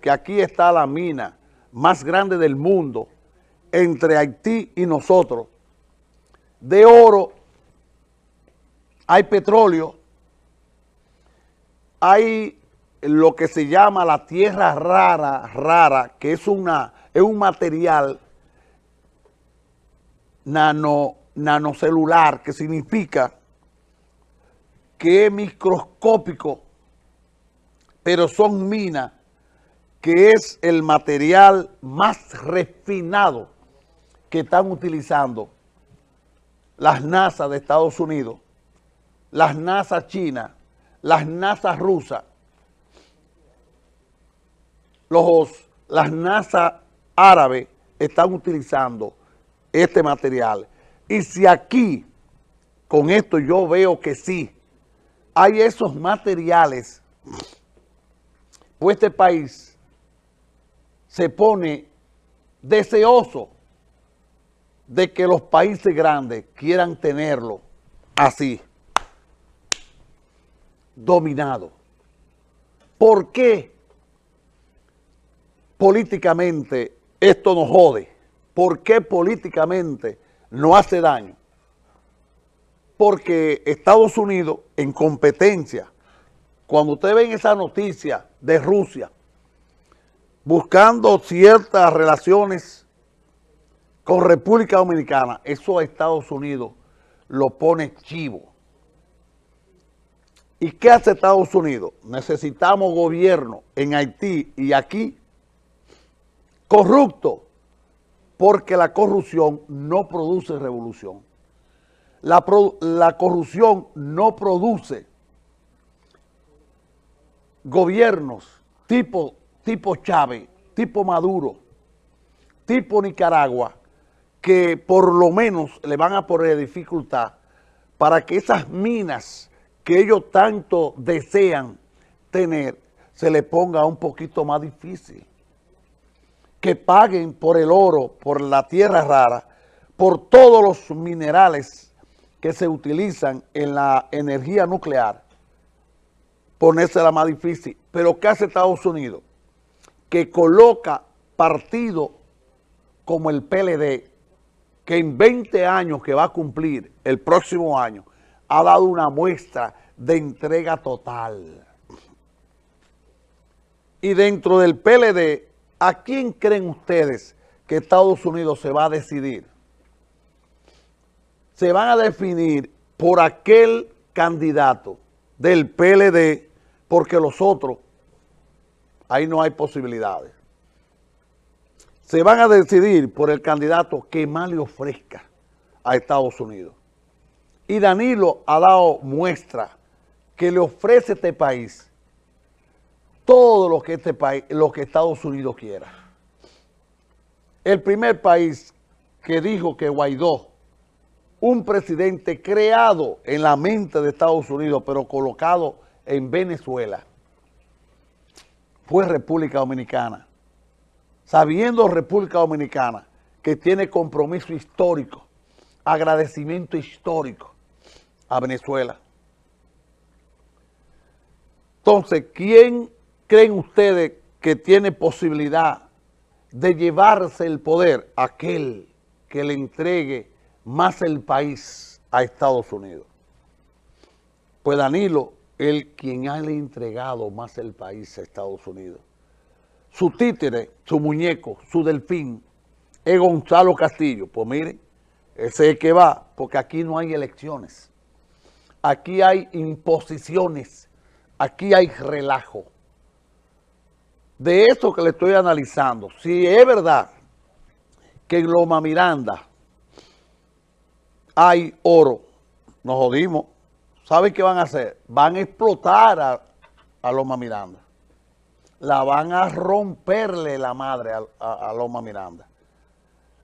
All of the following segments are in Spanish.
que aquí está la mina más grande del mundo entre Haití y nosotros. De oro, hay petróleo, hay lo que se llama la tierra rara, rara, que es, una, es un material nano, nanocelular, que significa que es microscópico, pero son minas que es el material más refinado que están utilizando las NASA de Estados Unidos, las NASA chinas, las NASA rusas, los, las NASA árabes están utilizando este material. Y si aquí, con esto yo veo que sí, hay esos materiales, pues este país se pone deseoso de que los países grandes quieran tenerlo así, dominado. ¿Por qué políticamente esto nos jode? ¿Por qué políticamente no hace daño? Porque Estados Unidos, en competencia, cuando ustedes ven esa noticia de Rusia, buscando ciertas relaciones con República Dominicana, eso a Estados Unidos lo pone chivo. ¿Y qué hace Estados Unidos? Necesitamos gobierno en Haití y aquí corrupto, porque la corrupción no produce revolución. La, la corrupción no produce gobiernos tipo tipo Chávez, tipo Maduro, tipo Nicaragua, que por lo menos le van a poner dificultad para que esas minas que ellos tanto desean tener, se le ponga un poquito más difícil. Que paguen por el oro, por la tierra rara, por todos los minerales que se utilizan en la energía nuclear, ponérsela más difícil. Pero ¿qué hace Estados Unidos? Que coloca partido como el PLD, que en 20 años que va a cumplir el próximo año, ha dado una muestra de entrega total. Y dentro del PLD, ¿a quién creen ustedes que Estados Unidos se va a decidir? Se van a definir por aquel candidato del PLD, porque los otros ahí no hay posibilidades. Se van a decidir por el candidato que más le ofrezca a Estados Unidos. Y Danilo ha dado muestra que le ofrece este país todo lo que, este lo que Estados Unidos quiera. El primer país que dijo que Guaidó, un presidente creado en la mente de Estados Unidos, pero colocado en Venezuela, fue República Dominicana. Sabiendo República Dominicana que tiene compromiso histórico, agradecimiento histórico a Venezuela. Entonces, ¿quién creen ustedes que tiene posibilidad de llevarse el poder? Aquel que le entregue más el país a Estados Unidos. Pues Danilo el quien ha entregado más el país a Estados Unidos. Su títere, su muñeco, su delfín, es Gonzalo Castillo. Pues miren, ese es que va, porque aquí no hay elecciones. Aquí hay imposiciones, aquí hay relajo. De eso que le estoy analizando, si es verdad que en Loma Miranda hay oro, nos jodimos, ¿saben qué van a hacer? Van a explotar a, Loma Miranda. La van a romperle la madre a, Loma Miranda.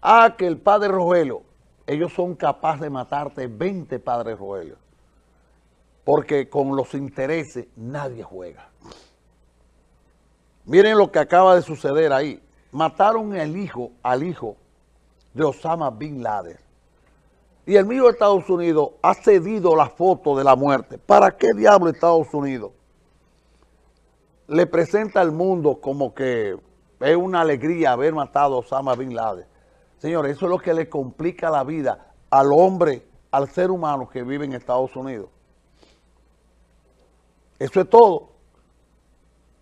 Ah, que el padre Rogelio, ellos son capaces de matarte 20 padres Rogelio. Porque con los intereses nadie juega. Miren lo que acaba de suceder ahí. Mataron el hijo, al hijo de Osama Bin Laden y el mío Estados Unidos ha cedido la foto de la muerte. ¿Para qué diablo Estados Unidos le presenta al mundo como que es una alegría haber matado a Osama Bin Laden. Señores, eso es lo que le complica la vida al hombre, al ser humano que vive en Estados Unidos. Eso es todo.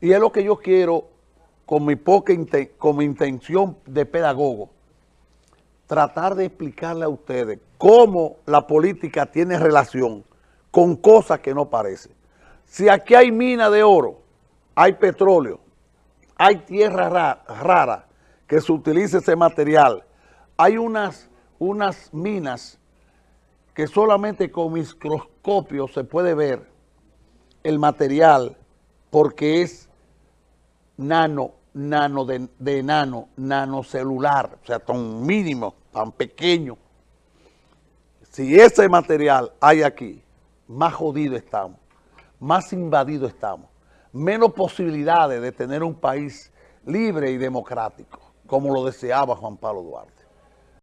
Y es lo que yo quiero con mi poca con mi intención de pedagogo, tratar de explicarle a ustedes cómo la política tiene relación con cosas que no parecen. Si aquí hay mina de oro, hay petróleo, hay tierra rara que se utiliza ese material, hay unas, unas minas que solamente con microscopio se puede ver el material porque es nano, nano de, de nano, nanocelular, o sea, tan mínimo, tan pequeño. Si ese material hay aquí, más jodido estamos, más invadido estamos, menos posibilidades de tener un país libre y democrático, como lo deseaba Juan Pablo Duarte.